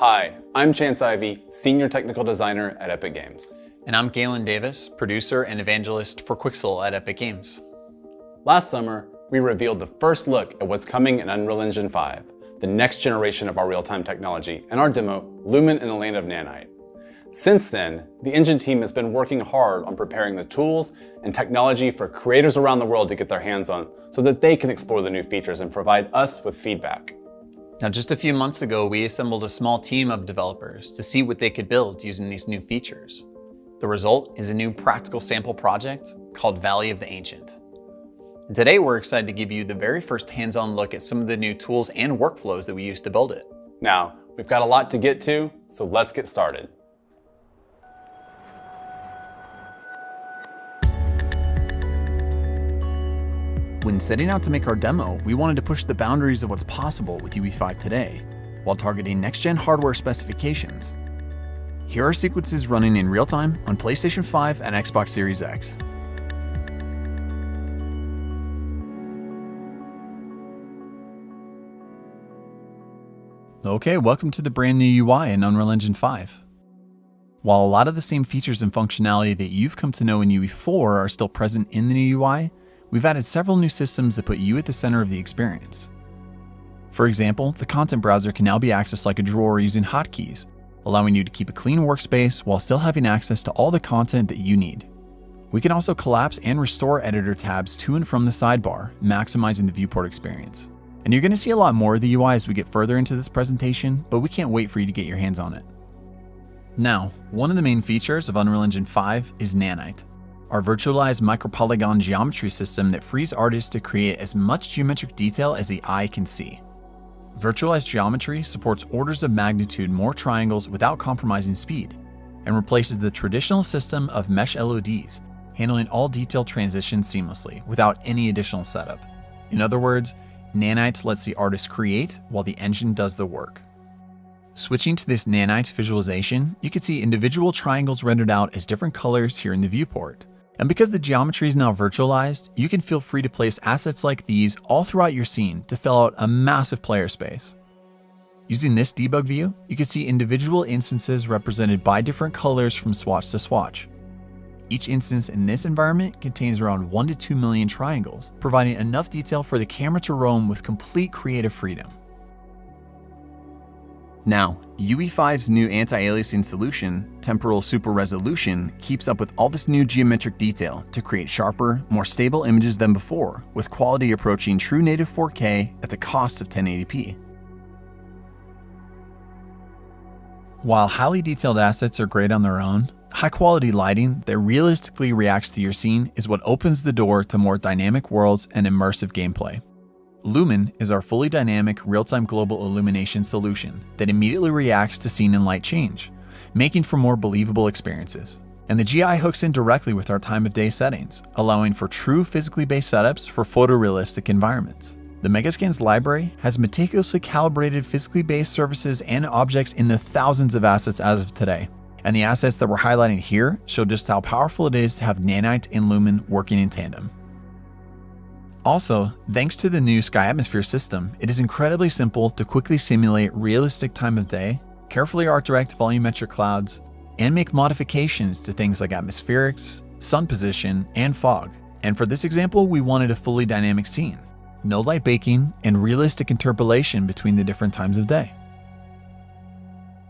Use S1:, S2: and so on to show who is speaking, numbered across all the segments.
S1: Hi, I'm Chance Ivey, Senior Technical Designer at Epic Games.
S2: And I'm Galen Davis, producer and evangelist for Quixel at Epic Games.
S1: Last summer, we revealed the first look at what's coming in Unreal Engine 5, the next generation of our real-time technology, and our demo, Lumen in the Land of Nanite. Since then, the engine team has been working hard on preparing the tools and technology for creators around the world to get their hands on so that they can explore the new features and provide us with feedback.
S2: Now, just a few months ago, we assembled a small team of developers to see what they could build using these new features. The result is a new practical sample project called Valley of the Ancient. And today, we're excited to give you the very first hands-on look at some of the new tools and workflows that we use to build it.
S1: Now, we've got a lot to get to, so let's get started.
S3: When setting out to make our demo, we wanted to push the boundaries of what's possible with UE5 today, while targeting next-gen hardware specifications. Here are sequences running in real time on PlayStation 5 and Xbox Series X. Okay, welcome to the brand new UI in Unreal Engine 5. While a lot of the same features and functionality that you've come to know in UE4 are still present in the new UI, we've added several new systems that put you at the center of the experience. For example, the content browser can now be accessed like a drawer using hotkeys, allowing you to keep a clean workspace while still having access to all the content that you need. We can also collapse and restore editor tabs to and from the sidebar, maximizing the viewport experience. And you're going to see a lot more of the UI as we get further into this presentation, but we can't wait for you to get your hands on it. Now, one of the main features of Unreal Engine 5 is Nanite, our virtualized micropolygon geometry system that frees artists to create as much geometric detail as the eye can see. Virtualized geometry supports orders of magnitude more triangles without compromising speed, and replaces the traditional system of mesh LODs, handling all detail transitions seamlessly without any additional setup. In other words, Nanite lets the artist create while the engine does the work. Switching to this Nanite visualization, you can see individual triangles rendered out as different colors here in the viewport. And because the geometry is now virtualized, you can feel free to place assets like these all throughout your scene to fill out a massive player space. Using this debug view, you can see individual instances represented by different colors from swatch to swatch. Each instance in this environment contains around 1 to 2 million triangles, providing enough detail for the camera to roam with complete creative freedom. Now, UE5's new anti-aliasing solution, Temporal Super Resolution, keeps up with all this new geometric detail to create sharper, more stable images than before, with quality approaching true native 4K at the cost of 1080p. While highly detailed assets are great on their own, high-quality lighting that realistically reacts to your scene is what opens the door to more dynamic worlds and immersive gameplay. Lumen is our fully dynamic real-time global illumination solution that immediately reacts to scene and light change, making for more believable experiences. And the GI hooks in directly with our time of day settings, allowing for true physically based setups for photorealistic environments. The Megascans library has meticulously calibrated physically based surfaces and objects in the thousands of assets as of today. And the assets that we're highlighting here show just how powerful it is to have Nanite and Lumen working in tandem. Also, thanks to the new Sky Atmosphere system, it is incredibly simple to quickly simulate realistic time of day, carefully art direct volumetric clouds, and make modifications to things like atmospherics, sun position, and fog. And for this example, we wanted a fully dynamic scene, no light baking, and realistic interpolation between the different times of day.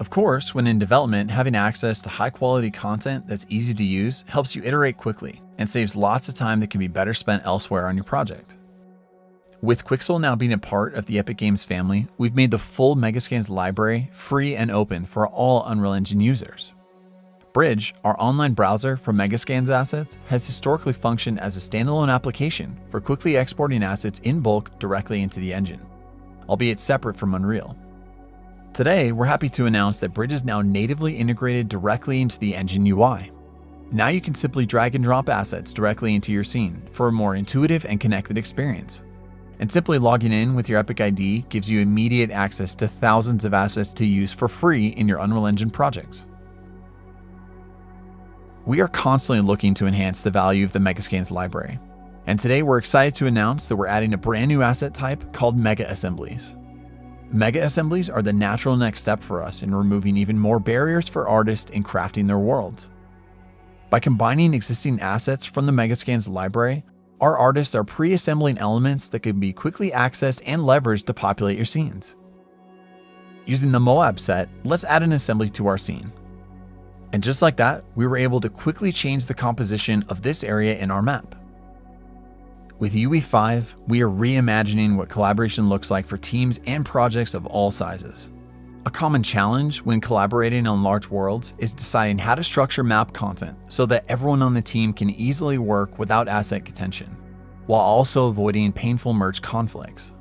S3: Of course, when in development, having access to high quality content that's easy to use helps you iterate quickly and saves lots of time that can be better spent elsewhere on your project. With Quixel now being a part of the Epic Games family, we've made the full Megascans library free and open for all Unreal Engine users. Bridge, our online browser for Megascans assets, has historically functioned as a standalone application for quickly exporting assets in bulk directly into the engine, albeit separate from Unreal. Today, we're happy to announce that Bridge is now natively integrated directly into the engine UI. Now you can simply drag and drop assets directly into your scene for a more intuitive and connected experience. And simply logging in with your Epic ID gives you immediate access to thousands of assets to use for free in your Unreal Engine projects. We are constantly looking to enhance the value of the Megascans library. And today we're excited to announce that we're adding a brand new asset type called Mega Assemblies. Mega assemblies are the natural next step for us in removing even more barriers for artists in crafting their worlds. By combining existing assets from the Megascans library, our artists are pre-assembling elements that can be quickly accessed and leveraged to populate your scenes. Using the Moab set, let's add an assembly to our scene. And just like that, we were able to quickly change the composition of this area in our map. With UE5, we are reimagining what collaboration looks like for teams and projects of all sizes. A common challenge when collaborating on large worlds is deciding how to structure map content so that everyone on the team can easily work without asset contention, while also avoiding painful merge conflicts.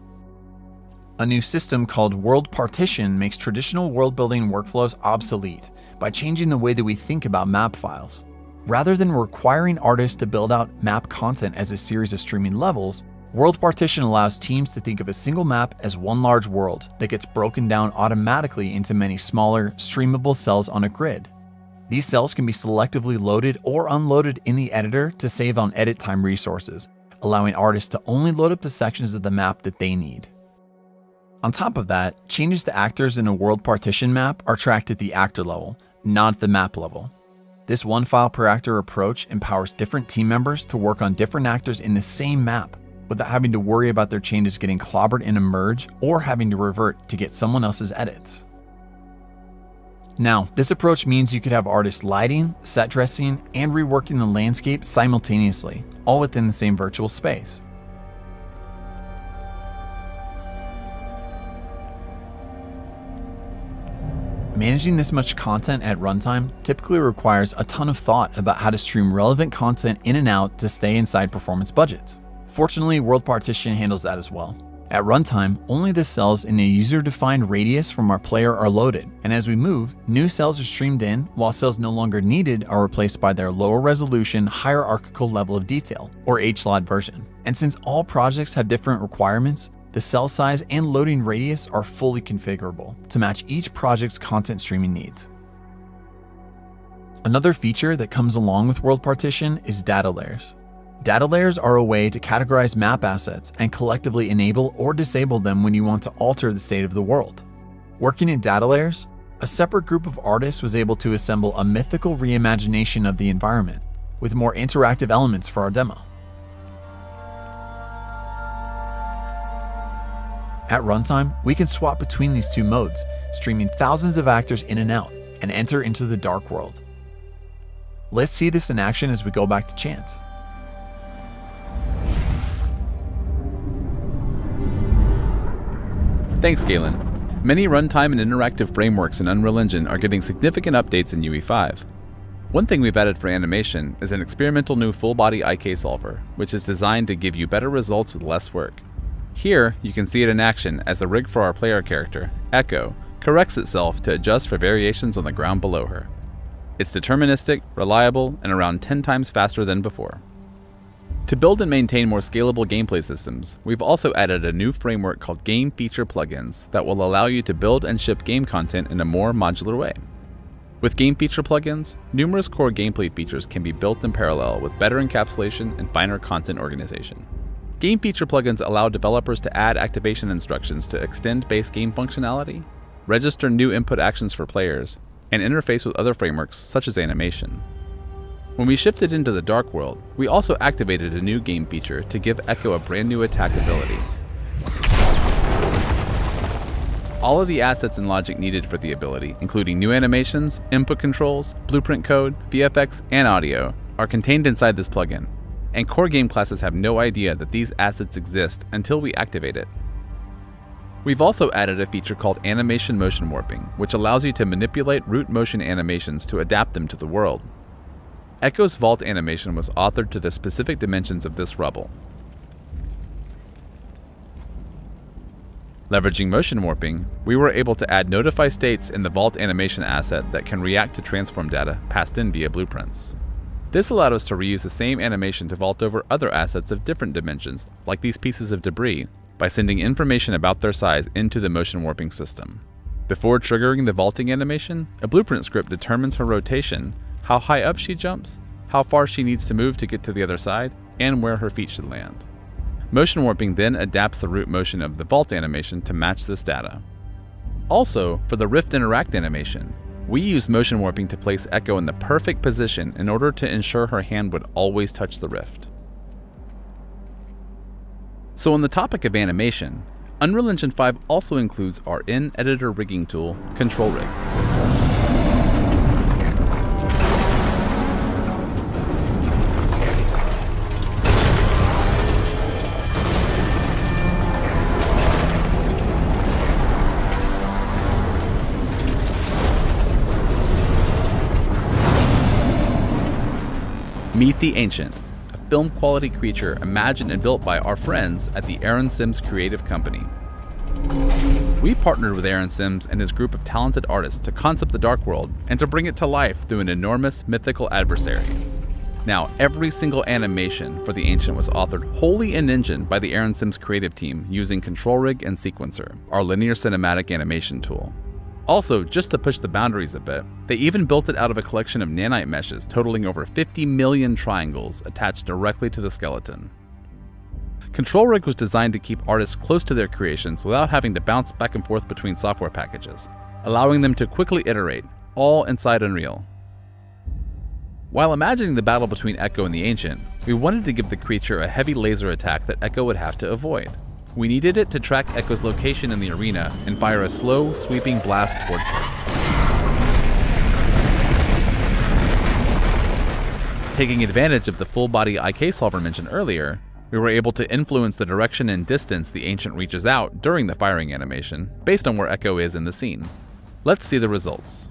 S3: A new system called World Partition makes traditional world building workflows obsolete by changing the way that we think about map files. Rather than requiring artists to build out map content as a series of streaming levels, World Partition allows teams to think of a single map as one large world that gets broken down automatically into many smaller, streamable cells on a grid. These cells can be selectively loaded or unloaded in the editor to save on edit time resources, allowing artists to only load up the sections of the map that they need. On top of that, changes to actors in a world partition map are tracked at the actor level, not the map level. This one file per actor approach empowers different team members to work on different actors in the same map, without having to worry about their changes getting clobbered in a merge or having to revert to get someone else's edits. Now, this approach means you could have artists lighting, set dressing, and reworking the landscape simultaneously, all within the same virtual space. Managing this much content at runtime typically requires a ton of thought about how to stream relevant content in and out to stay inside performance budgets. Fortunately, World Partition handles that as well. At runtime, only the cells in a user-defined radius from our player are loaded, and as we move, new cells are streamed in, while cells no longer needed are replaced by their lower resolution, hierarchical level of detail, or HLOD version. And since all projects have different requirements, the cell size and loading radius are fully configurable to match each project's content streaming needs. Another feature that comes along with World Partition is data layers. Data layers are a way to categorize map assets and collectively enable or disable them when you want to alter the state of the world. Working in data layers, a separate group of artists was able to assemble a mythical reimagination of the environment, with more interactive elements for our demo. At runtime, we can swap between these two modes, streaming thousands of actors in and out, and enter into the dark world. Let's see this in action as we go back to Chance.
S4: Thanks, Galen. Many runtime and interactive frameworks in Unreal Engine are getting significant updates in UE5. One thing we've added for animation is an experimental new full-body IK solver, which is designed to give you better results with less work. Here, you can see it in action as the rig for our player character, Echo, corrects itself to adjust for variations on the ground below her. It's deterministic, reliable, and around 10 times faster than before. To build and maintain more scalable gameplay systems, we've also added a new framework called Game Feature Plugins that will allow you to build and ship game content in a more modular way. With Game Feature Plugins, numerous core gameplay features can be built in parallel with better encapsulation and finer content organization. Game Feature Plugins allow developers to add activation instructions to extend base game functionality, register new input actions for players, and interface with other frameworks such as animation. When we shifted into the Dark World, we also activated a new game feature to give Echo a brand new attack ability. All of the assets and logic needed for the ability, including new animations, input controls, blueprint code, VFX, and audio, are contained inside this plugin, and core game classes have no idea that these assets exist until we activate it. We've also added a feature called Animation Motion Warping, which allows you to manipulate root motion animations to adapt them to the world. Echo's vault animation was authored to the specific dimensions of this rubble. Leveraging motion warping, we were able to add notify states in the vault animation asset that can react to transform data passed in via blueprints. This allowed us to reuse the same animation to vault over other assets of different dimensions, like these pieces of debris, by sending information about their size into the motion warping system. Before triggering the vaulting animation, a blueprint script determines her rotation how high up she jumps, how far she needs to move to get to the other side, and where her feet should land. Motion warping then adapts the root motion of the vault animation to match this data. Also, for the Rift Interact animation, we used motion warping to place Echo in the perfect position in order to ensure her hand would always touch the Rift. So on the topic of animation, Unreal Engine 5 also includes our in-editor rigging tool, Control Rig. Meet the Ancient, a film quality creature imagined and built by our friends at the Aaron Sims Creative Company. We partnered with Aaron Sims and his group of talented artists to concept the Dark World and to bring it to life through an enormous mythical adversary. Now, every single animation for the Ancient was authored wholly in Engine by the Aaron Sims creative team using Control Rig and Sequencer, our linear cinematic animation tool. Also, just to push the boundaries a bit, they even built it out of a collection of nanite meshes totaling over 50 million triangles attached directly to the skeleton. Control Rig was designed to keep artists close to their creations without having to bounce back and forth between software packages, allowing them to quickly iterate, all inside Unreal. While imagining the battle between Echo and the Ancient, we wanted to give the creature a heavy laser attack that Echo would have to avoid. We needed it to track Echo's location in the arena and fire a slow, sweeping blast towards her. Taking advantage of the full body IK solver mentioned earlier, we were able to influence the direction and distance the Ancient reaches out during the firing animation, based on where Echo is in the scene. Let's see the results.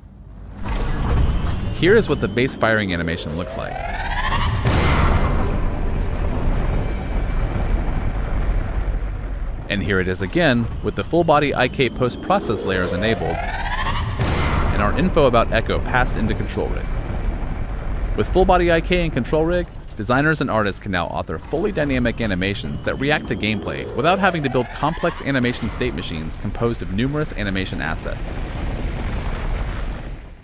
S4: Here is what the base firing animation looks like. And here it is again, with the full body IK post process layers enabled, and our info about Echo passed into Control Rig. With full body IK and Control Rig, designers and artists can now author fully dynamic animations that react to gameplay without having to build complex animation state machines composed of numerous animation assets.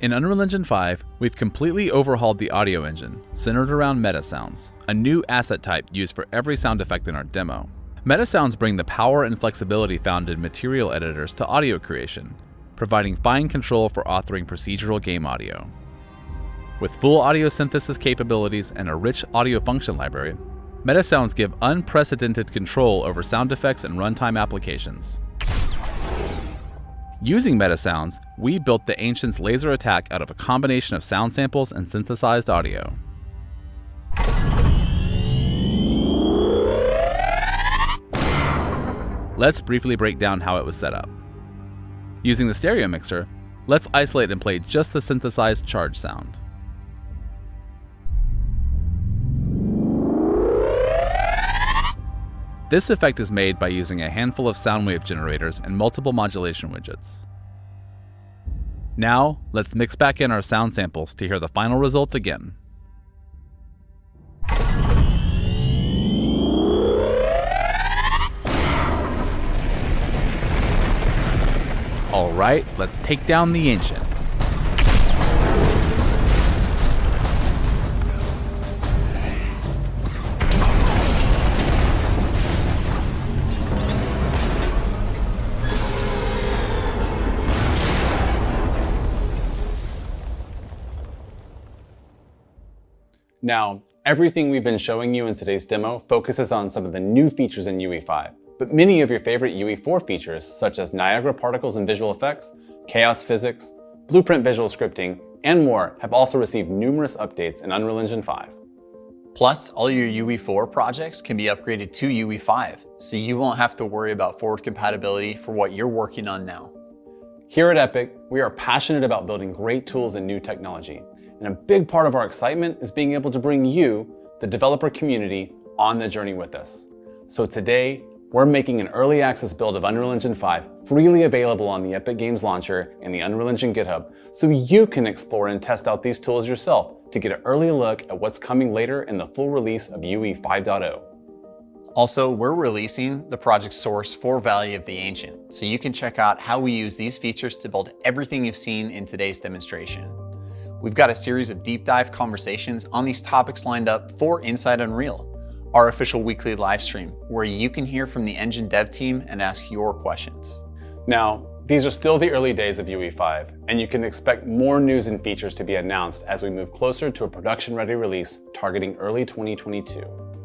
S4: In Unreal Engine 5, we've completely overhauled the audio engine, centered around Metasounds, a new asset type used for every sound effect in our demo. Metasounds bring the power and flexibility found in material editors to audio creation, providing fine control for authoring procedural game audio. With full audio synthesis capabilities and a rich audio function library, Metasounds give unprecedented control over sound effects and runtime applications. Using Metasounds, we built the Ancient's laser attack out of a combination of sound samples and synthesized audio. Let's briefly break down how it was set up. Using the stereo mixer, let's isolate and play just the synthesized charge sound. This effect is made by using a handful of sound wave generators and multiple modulation widgets. Now, let's mix back in our sound samples to hear the final result again. Alright, let's take down the Ancient.
S1: Now, everything we've been showing you in today's demo focuses on some of the new features in UE5, but many of your favorite UE4 features, such as Niagara particles and visual effects, chaos physics, blueprint visual scripting, and more have also received numerous updates in Unreal Engine 5.
S2: Plus, all your UE4 projects can be upgraded to UE5, so you won't have to worry about forward compatibility for what you're working on now.
S1: Here at Epic, we are passionate about building great tools and new technology, and a big part of our excitement is being able to bring you, the developer community, on the journey with us. So today, we're making an early access build of Unreal Engine 5 freely available on the Epic Games Launcher and the Unreal Engine GitHub so you can explore and test out these tools yourself to get an early look at what's coming later in the full release of UE 5.0.
S2: Also, we're releasing the project source for Valley of the Ancient, so you can check out how we use these features to build everything you've seen in today's demonstration. We've got a series of deep dive conversations on these topics lined up for Inside Unreal, our official weekly live stream, where you can hear from the engine dev team and ask your questions.
S1: Now, These are still the early days of UE5, and you can expect more news and features to be announced as we move closer to a production-ready release targeting early 2022.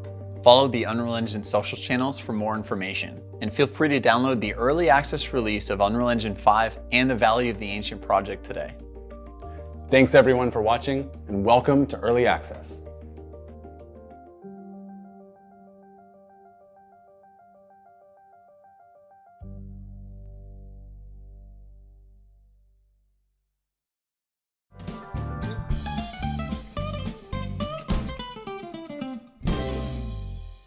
S3: Follow the Unreal Engine social channels for more information, and feel free to download the early access release of Unreal Engine 5 and the Valley of the Ancient project today.
S1: Thanks everyone for watching, and welcome to Early Access.